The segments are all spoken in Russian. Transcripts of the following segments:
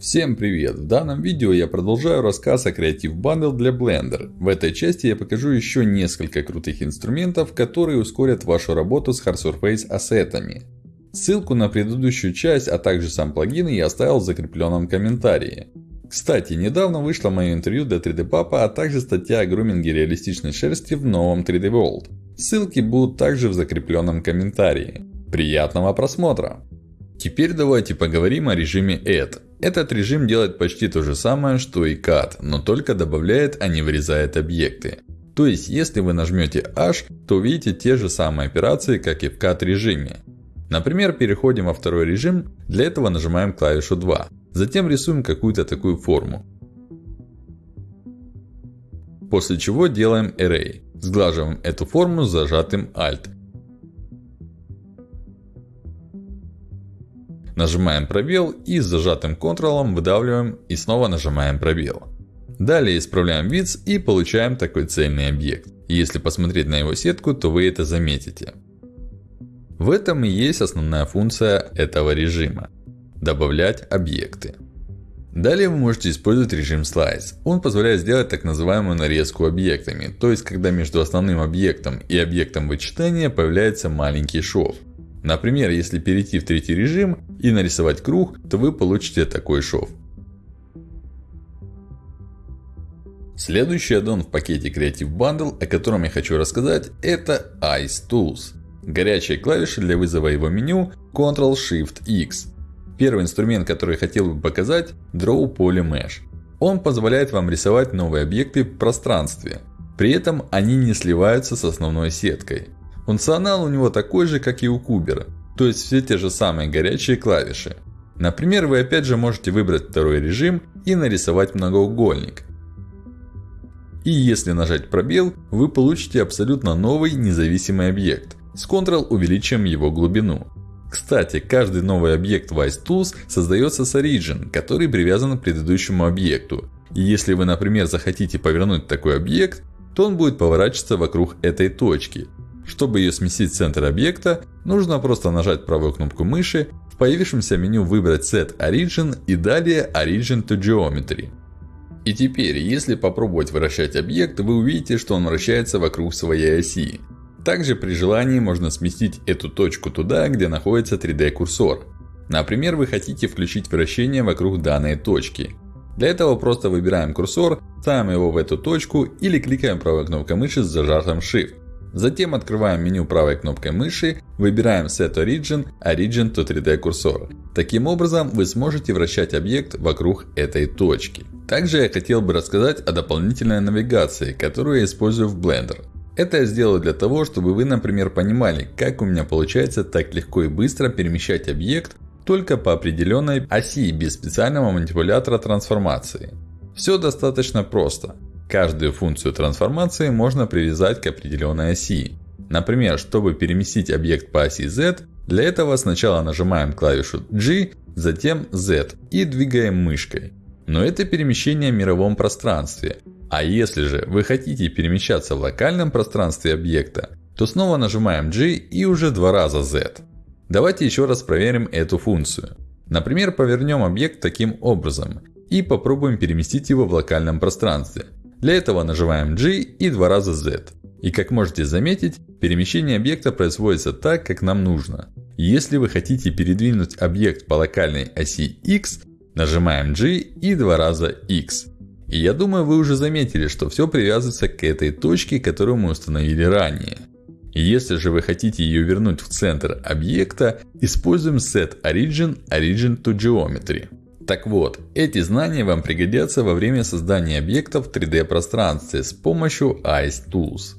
Всем привет! В данном видео я продолжаю рассказ о Creative Bundle для Blender. В этой части я покажу еще несколько крутых инструментов, которые ускорят вашу работу с Hard Surface ассетами. Ссылку на предыдущую часть, а также сам плагин я оставил в закрепленном комментарии. Кстати, недавно вышло мое интервью для 3D Papa, а также статья о груминге реалистичной шерсти в новом 3D World. Ссылки будут также в закрепленном комментарии. Приятного просмотра! Теперь давайте поговорим о режиме Add. Этот режим делает почти то же самое, что и Cut, но только добавляет, а не вырезает объекты. То есть, если вы нажмете H, то увидите те же самые операции, как и в Cut режиме. Например, переходим во второй режим, для этого нажимаем клавишу 2. Затем рисуем какую-то такую форму. После чего делаем Array. Сглаживаем эту форму с зажатым Alt. Нажимаем пробел и с зажатым Ctrl выдавливаем и снова нажимаем пробел. Далее исправляем вид и получаем такой цельный объект. Если посмотреть на его сетку, то вы это заметите. В этом и есть основная функция этого режима. Добавлять объекты. Далее вы можете использовать режим Slice. Он позволяет сделать так называемую нарезку объектами. То есть, когда между основным объектом и объектом вычитания появляется маленький шов. Например, если перейти в третий режим и нарисовать круг, то вы получите такой шов. Следующий аддон в пакете Creative Bundle, о котором я хочу рассказать, это Ice Tools. Горячие клавиши для вызова его меню Ctrl-Shift-X. Первый инструмент, который я хотел бы показать, Draw Poly Mesh. Он позволяет вам рисовать новые объекты в пространстве. При этом они не сливаются с основной сеткой. Функционал у него такой же, как и у Кубера. То есть, все те же самые горячие клавиши. Например, вы опять же можете выбрать второй режим и нарисовать многоугольник. И если нажать пробел, вы получите абсолютно новый независимый объект. С Ctrl увеличим его глубину. Кстати, каждый новый объект в Ice Tools создается с Origin, который привязан к предыдущему объекту. И если вы, например, захотите повернуть такой объект, то он будет поворачиваться вокруг этой точки. Чтобы ее сместить в центр объекта, нужно просто нажать правую кнопку мыши, в появившемся меню выбрать Set Origin и далее Origin to Geometry. И теперь, если попробовать вращать объект, вы увидите, что он вращается вокруг своей оси. Также при желании можно сместить эту точку туда, где находится 3D курсор. Например, вы хотите включить вращение вокруг данной точки. Для этого просто выбираем курсор, ставим его в эту точку или кликаем правой кнопкой мыши с зажатым Shift. Затем открываем меню правой кнопкой мыши, выбираем Set Origin, Origin to 3D курсор. Таким образом, вы сможете вращать объект вокруг этой точки. Также я хотел бы рассказать о дополнительной навигации, которую я использую в Blender. Это я сделал для того, чтобы вы, например, понимали, как у меня получается так легко и быстро перемещать объект только по определенной оси, без специального манипулятора трансформации. Все достаточно просто. Каждую функцию трансформации можно привязать к определенной оси. Например, чтобы переместить объект по оси Z, для этого сначала нажимаем клавишу G, затем Z и двигаем мышкой. Но это перемещение в мировом пространстве. А если же вы хотите перемещаться в локальном пространстве объекта, то снова нажимаем G и уже два раза Z. Давайте еще раз проверим эту функцию. Например, повернем объект таким образом и попробуем переместить его в локальном пространстве. Для этого нажимаем G и два раза Z. И как можете заметить, перемещение объекта производится так, как нам нужно. Если вы хотите передвинуть объект по локальной оси X, нажимаем G и два раза X. И я думаю, вы уже заметили, что все привязывается к этой точке, которую мы установили ранее. Если же вы хотите ее вернуть в центр объекта, используем Set Origin Origin to Geometry. Так вот, эти знания вам пригодятся во время создания объектов в 3D пространстве с помощью Ice Tools.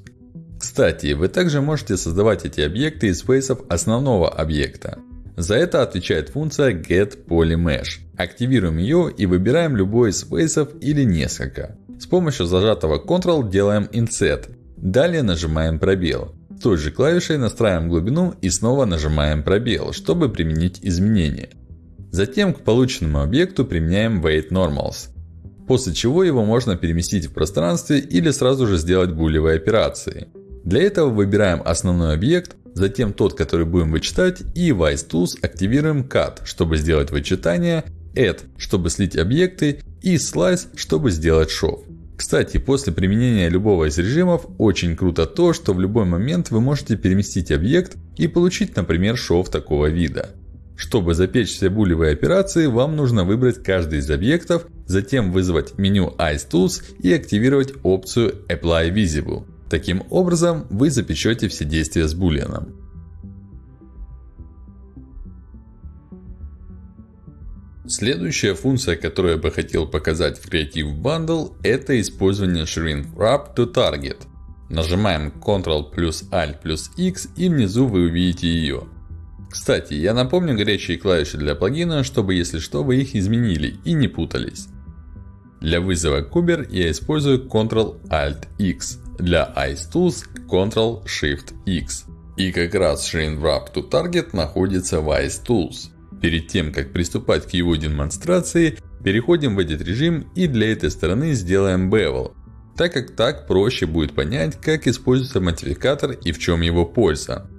Кстати, вы также можете создавать эти объекты из фейсов основного объекта. За это отвечает функция getPolyMesh. Активируем ее и выбираем любой из фейсов или несколько. С помощью зажатого Ctrl делаем Inset. Далее нажимаем пробел. Той же клавишей настраиваем глубину и снова нажимаем пробел, чтобы применить изменения. Затем к полученному объекту применяем Weight Normals. После чего его можно переместить в пространстве или сразу же сделать булевые операции. Для этого выбираем основной объект, затем тот, который будем вычитать, и в Ice Tools активируем Cut, чтобы сделать вычитание, Add, чтобы слить объекты, и Slice, чтобы сделать шов. Кстати, после применения любого из режимов, очень круто то, что в любой момент вы можете переместить объект и получить, например, шов такого вида. Чтобы запечь все булевые операции, вам нужно выбрать каждый из объектов, затем вызвать меню Ice Tools и активировать опцию Apply Visible. Таким образом, вы запечете все действия с булианом. Следующая функция, которую я бы хотел показать в Creative Bundle, это использование Shrink Wrap to Target. Нажимаем Ctrl плюс Alt плюс X и внизу вы увидите ее. Кстати, я напомню горячие клавиши для плагина, чтобы если что вы их изменили и не путались. Для вызова Kuber я использую Ctrl Alt X. Для Ice Tools Ctrl Shift X. И как раз Shrink Wrap to Target находится в Ice Tools. Перед тем, как приступать к его демонстрации, переходим в этот режим и для этой стороны сделаем Bevel. Так как так проще будет понять, как используется модификатор и в чем его польза.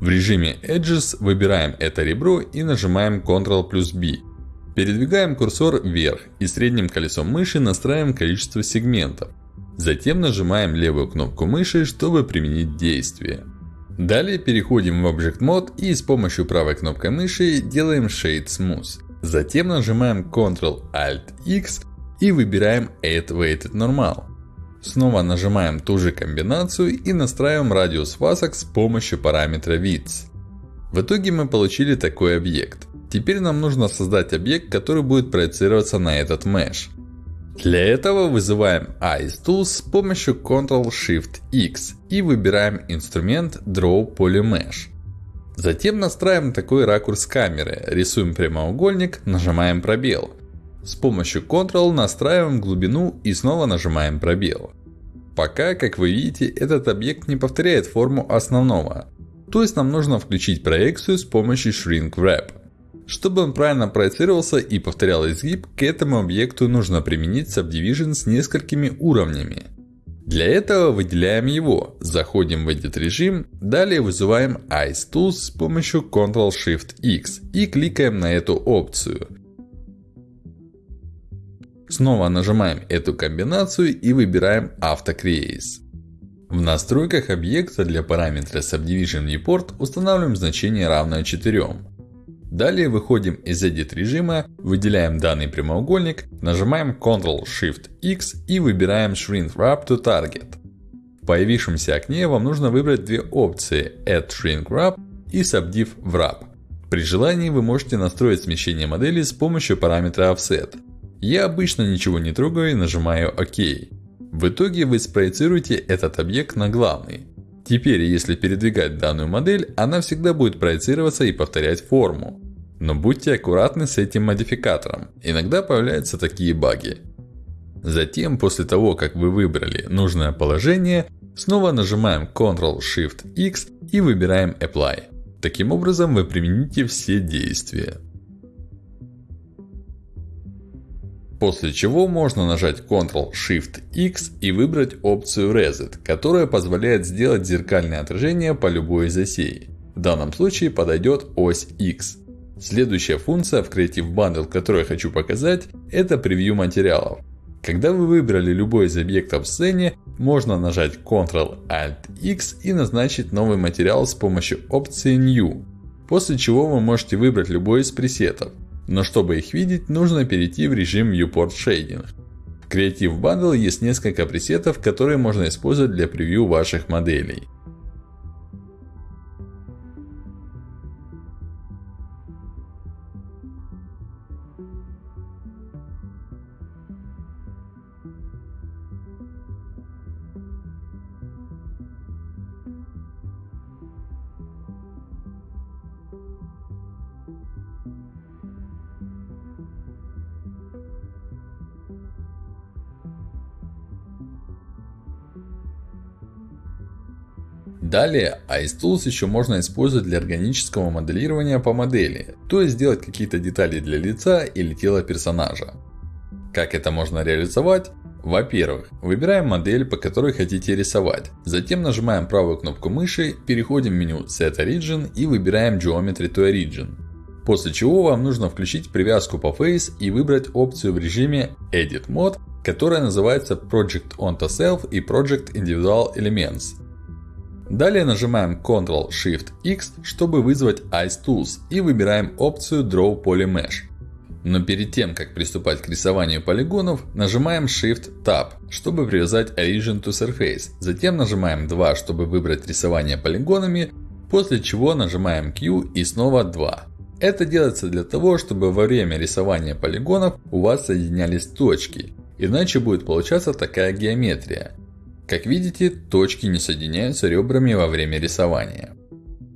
В режиме Edges выбираем это ребро и нажимаем Ctrl плюс B. Передвигаем курсор вверх и средним колесом мыши настраиваем количество сегментов. Затем нажимаем левую кнопку мыши, чтобы применить действие. Далее переходим в Object Mode и с помощью правой кнопкой мыши делаем Shade Smooth. Затем нажимаем Ctrl Alt X и выбираем Add Weighted Normal. Снова нажимаем ту же комбинацию и настраиваем радиус фасок с помощью параметра Width. В итоге мы получили такой объект. Теперь нам нужно создать объект, который будет проецироваться на этот Mesh. Для этого вызываем Ice Tools с помощью Ctrl-Shift-X и выбираем инструмент Draw Polymesh. Затем настраиваем такой ракурс камеры, рисуем прямоугольник, нажимаем пробел. С помощью Ctrl настраиваем глубину и снова нажимаем пробел. Пока, как вы видите, этот объект не повторяет форму основного. То есть нам нужно включить проекцию с помощью Shrink Wrap. Чтобы он правильно проецировался и повторял изгиб, к этому объекту нужно применить Subdivision с несколькими уровнями. Для этого выделяем его, заходим в этот режим, далее вызываем Ice Tools с помощью Ctrl-Shift-X и кликаем на эту опцию. Снова нажимаем эту комбинацию и выбираем Auto-Crease. В настройках объекта для параметра Subdivision Viewport устанавливаем значение равное 4. Далее выходим из Edit режима, выделяем данный прямоугольник, нажимаем Ctrl-Shift-X и выбираем Shrink Wrap to Target. В появившемся окне вам нужно выбрать две опции Add Shrink Wrap и Subdiv Wrap. При желании вы можете настроить смещение модели с помощью параметра Offset. Я обычно ничего не трогаю и нажимаю ОК. В итоге вы спроецируете этот объект на главный. Теперь, если передвигать данную модель, она всегда будет проецироваться и повторять форму. Но будьте аккуратны с этим модификатором. Иногда появляются такие баги. Затем, после того, как вы выбрали нужное положение, снова нажимаем Ctrl-Shift-X и выбираем Apply. Таким образом, вы примените все действия. После чего можно нажать Ctrl-Shift-X и выбрать опцию Reset, которая позволяет сделать зеркальное отражение по любой из осей. В данном случае подойдет ось X. Следующая функция в Creative Bundle, которую я хочу показать, это превью материалов. Когда вы выбрали любой из объектов в сцене, можно нажать Ctrl-Alt-X и назначить новый материал с помощью опции New. После чего вы можете выбрать любой из пресетов. Но чтобы их видеть, нужно перейти в режим Viewport Shading. В Creative Bundle есть несколько пресетов, которые можно использовать для превью ваших моделей. Далее, Ice Tools еще можно использовать для органического моделирования по модели. То есть, сделать какие-то детали для лица или тела персонажа. Как это можно реализовать? Во-первых, выбираем модель, по которой хотите рисовать. Затем нажимаем правую кнопку мыши, переходим в меню Set Origin и выбираем Geometry to Origin. После чего вам нужно включить привязку по Face и выбрать опцию в режиме Edit Mode, которая называется Project Onto Self и Project Individual Elements. Далее нажимаем Ctrl-Shift-X, чтобы вызвать Ice Tools и выбираем опцию Draw Polymesh. Но перед тем, как приступать к рисованию полигонов, нажимаем Shift-Tab, чтобы привязать Origin to Surface. Затем нажимаем 2, чтобы выбрать рисование полигонами, после чего нажимаем Q и снова 2. Это делается для того, чтобы во время рисования полигонов у вас соединялись точки. Иначе будет получаться такая геометрия. Как видите, точки не соединяются ребрами во время рисования.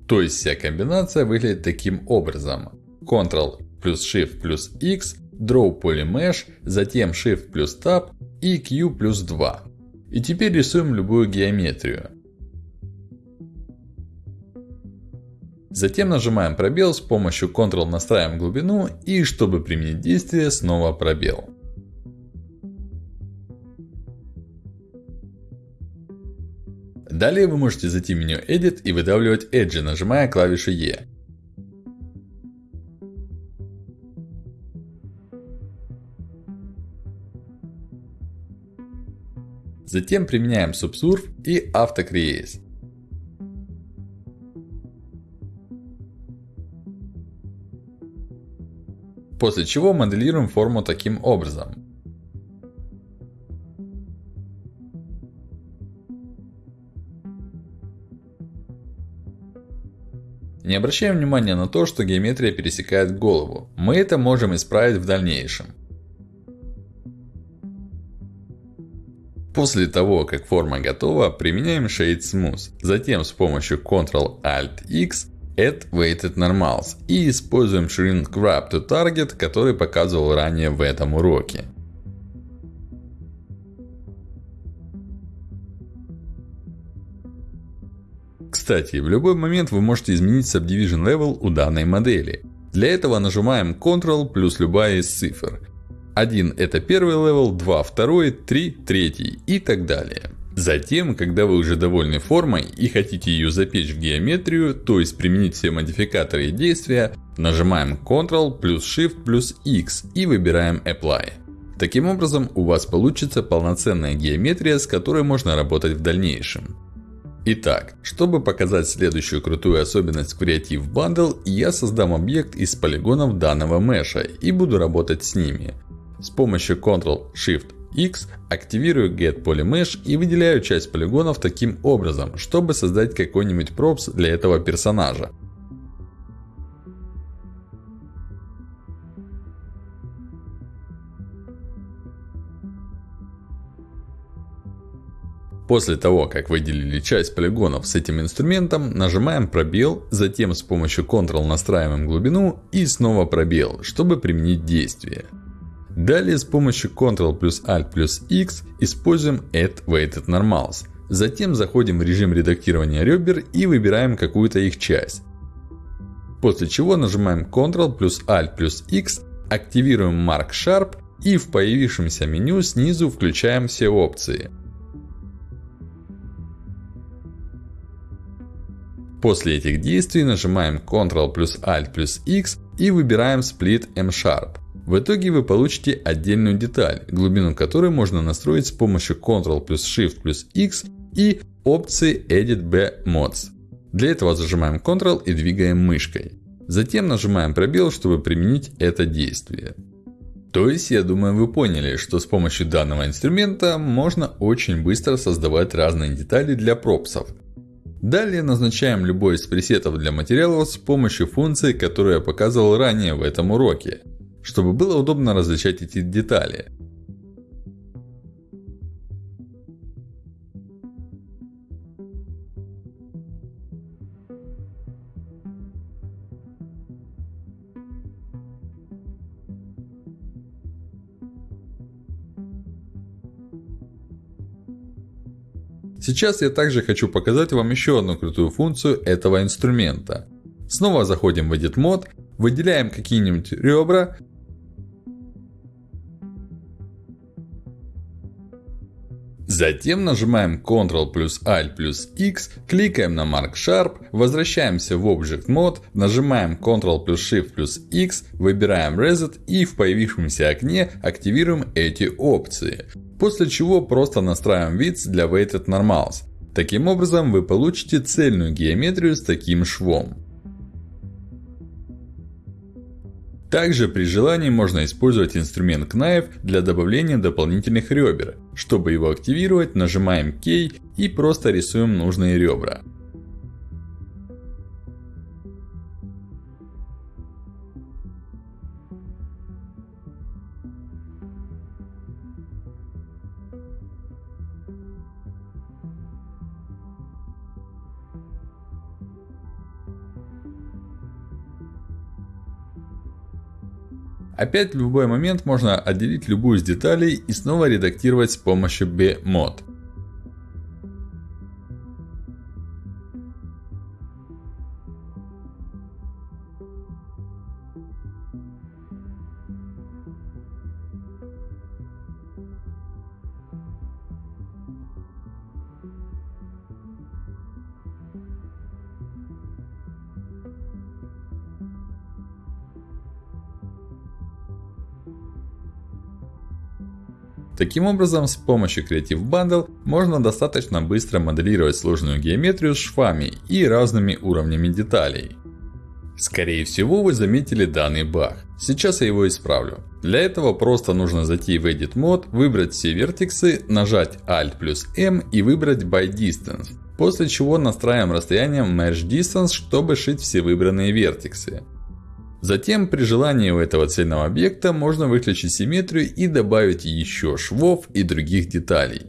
То есть вся комбинация выглядит таким образом. Ctrl плюс Shift плюс X, Draw Polymesh, затем Shift плюс Tab и Q плюс 2. И теперь рисуем любую геометрию. Затем нажимаем пробел, с помощью Ctrl настраиваем глубину и чтобы применить действие снова пробел. Далее вы можете зайти в меню Edit и выдавливать Edge, нажимая клавишу E. Затем применяем Subsurf и AutoCrease. После чего моделируем форму таким образом. Не обращаем внимания на то, что геометрия пересекает голову. Мы это можем исправить в дальнейшем. После того, как форма готова, применяем Shade Smooth. Затем с помощью Ctrl-Alt-X Add Weighted Normals. И используем Shrink Wrap to Target, который показывал ранее в этом уроке. Кстати, в любой момент вы можете изменить Subdivision Level у данной модели. Для этого нажимаем Ctrl плюс любая из цифр. 1 это первый level, 2 второй, 3 третий и так далее. Затем, когда вы уже довольны формой и хотите ее запечь в геометрию, то есть применить все модификаторы и действия, нажимаем Ctrl плюс Shift плюс X и выбираем Apply. Таким образом, у вас получится полноценная геометрия, с которой можно работать в дальнейшем. Итак, чтобы показать следующую крутую особенность Creative Bundle, я создам объект из полигонов данного меша и буду работать с ними. С помощью Ctrl-Shift X активирую Get Polymesh и выделяю часть полигонов таким образом, чтобы создать какой-нибудь пропс для этого персонажа. После того, как выделили часть полигонов с этим инструментом, нажимаем пробел, затем с помощью Ctrl настраиваем глубину и снова пробел, чтобы применить действие. Далее с помощью Ctrl плюс Alt плюс X используем Add Weighted Normals. Затем заходим в режим редактирования ребер и выбираем какую-то их часть. После чего нажимаем Ctrl плюс Alt плюс X, активируем Mark Sharp и в появившемся меню снизу включаем все опции. После этих действий нажимаем Ctrl плюс Alt плюс X и выбираем Split M-Sharp. В итоге вы получите отдельную деталь, глубину которой можно настроить с помощью Ctrl плюс Shift плюс X и опции Edit B Mods. Для этого зажимаем Ctrl и двигаем мышкой. Затем нажимаем пробел, чтобы применить это действие. То есть, я думаю, вы поняли, что с помощью данного инструмента можно очень быстро создавать разные детали для пропсов. Далее назначаем любой из пресетов для материалов с помощью функции, которую я показывал ранее в этом уроке чтобы было удобно различать эти детали. Сейчас я также хочу показать вам еще одну крутую функцию этого инструмента. Снова заходим в Edit Mode, выделяем какие-нибудь ребра Затем нажимаем Ctrl плюс Alt плюс X, кликаем на Mark Sharp, возвращаемся в Object Mode, нажимаем Ctrl плюс Shift плюс X, выбираем Reset и в появившемся окне активируем эти опции. После чего просто настраиваем Width для Weighted Normals. Таким образом вы получите цельную геометрию с таким швом. Также при желании можно использовать инструмент Knife для добавления дополнительных ребер. Чтобы его активировать, нажимаем K и просто рисуем нужные ребра. Опять в любой момент можно отделить любую из деталей и снова редактировать с помощью B-Mod. Таким образом, с помощью Creative Bundle можно достаточно быстро моделировать сложную геометрию с швами и разными уровнями деталей. Скорее всего, вы заметили данный баг. Сейчас я его исправлю. Для этого просто нужно зайти в Edit Mode, выбрать все вертексы, нажать Alt плюс M и выбрать By Distance. После чего настраиваем расстояние Merge Distance, чтобы шить все выбранные вертексы. Затем, при желании у этого цельного объекта, можно выключить симметрию и добавить еще швов и других деталей.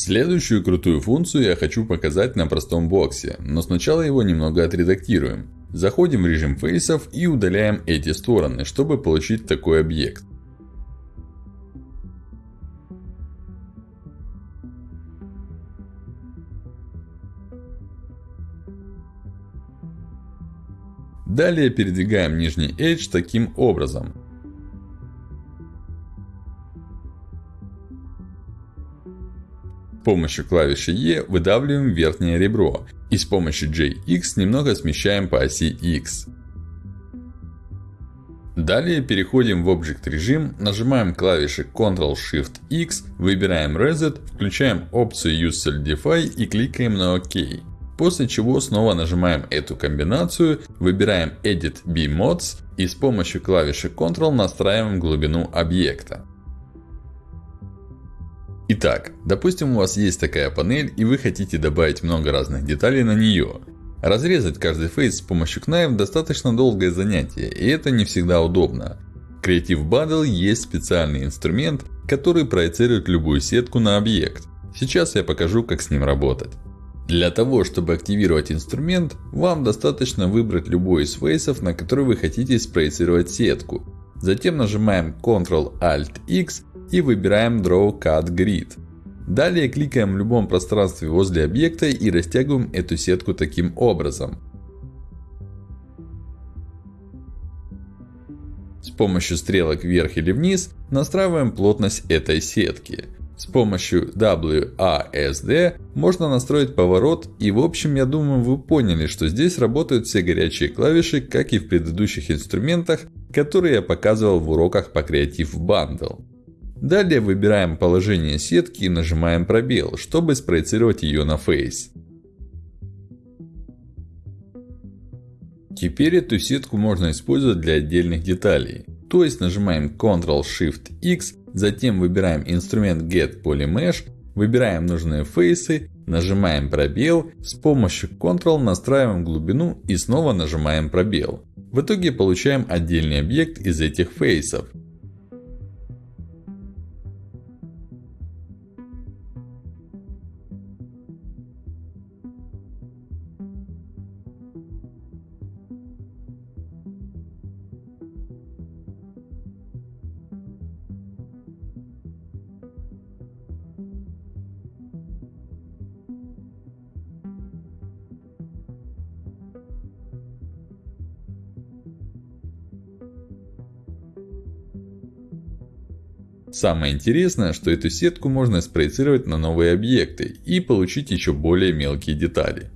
Следующую крутую функцию я хочу показать на простом боксе, но сначала его немного отредактируем. Заходим в режим фейсов и удаляем эти стороны, чтобы получить такой объект. Далее передвигаем нижний Edge таким образом. Помощью клавиши E выдавливаем верхнее ребро. И с помощью JX немного смещаем по оси X. Далее переходим в Object режим, нажимаем клавиши Ctrl-Shift-X, выбираем Reset, включаем опцию Use Solidify и кликаем на ОК. После чего снова нажимаем эту комбинацию, выбираем Edit B-Mods и с помощью клавиши Ctrl настраиваем глубину объекта. Итак, допустим у вас есть такая панель и вы хотите добавить много разных деталей на нее. Разрезать каждый фейс с помощью Knife достаточно долгое занятие и это не всегда удобно. Creative Bundle есть специальный инструмент, который проецирует любую сетку на объект. Сейчас я покажу как с ним работать. Для того, чтобы активировать инструмент, вам достаточно выбрать любой из фейсов, на который вы хотите спроецировать сетку. Затем нажимаем Ctrl-Alt-X и выбираем Draw Cut Grid. Далее кликаем в любом пространстве возле объекта и растягиваем эту сетку таким образом. помощью стрелок вверх или вниз настраиваем плотность этой сетки. С помощью WASD можно настроить поворот и в общем я думаю вы поняли, что здесь работают все горячие клавиши, как и в предыдущих инструментах, которые я показывал в уроках по Creative Bundle. Далее выбираем положение сетки и нажимаем пробел, чтобы спроецировать ее на Face. Теперь эту сетку можно использовать для отдельных деталей. То есть нажимаем Ctrl-Shift-X, затем выбираем инструмент Get Polymesh, выбираем нужные фейсы, нажимаем пробел, с помощью Ctrl настраиваем глубину и снова нажимаем пробел. В итоге получаем отдельный объект из этих фейсов. Самое интересное, что эту сетку можно спроецировать на новые объекты и получить еще более мелкие детали.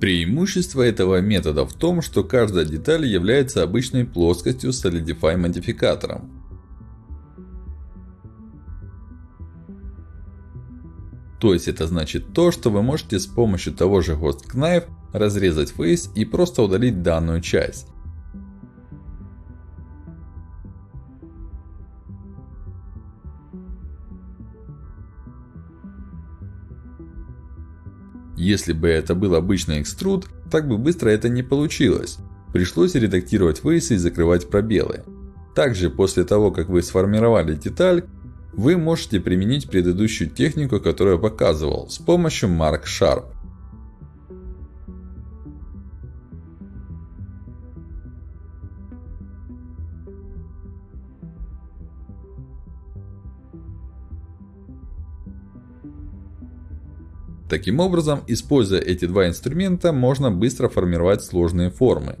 Преимущество этого метода в том, что каждая деталь является обычной плоскостью с Solidify модификатором. То есть это значит то, что вы можете с помощью того же Ghost Knife разрезать фейс и просто удалить данную часть. Если бы это был обычный экструд, так бы быстро это не получилось. Пришлось редактировать фейсы и закрывать пробелы. Также после того, как вы сформировали деталь, вы можете применить предыдущую технику, которую я показывал, с помощью Mark Sharp. Таким образом, используя эти два инструмента, можно быстро формировать сложные формы.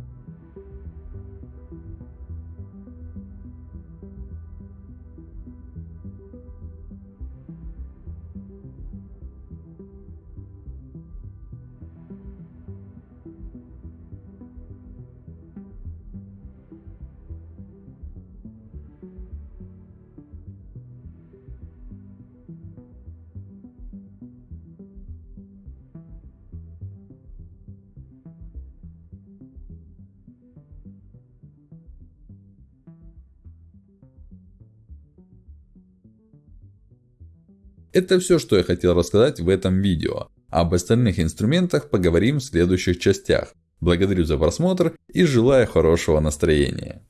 Это все, что я хотел рассказать в этом видео. Об остальных инструментах поговорим в следующих частях. Благодарю за просмотр и желаю хорошего настроения.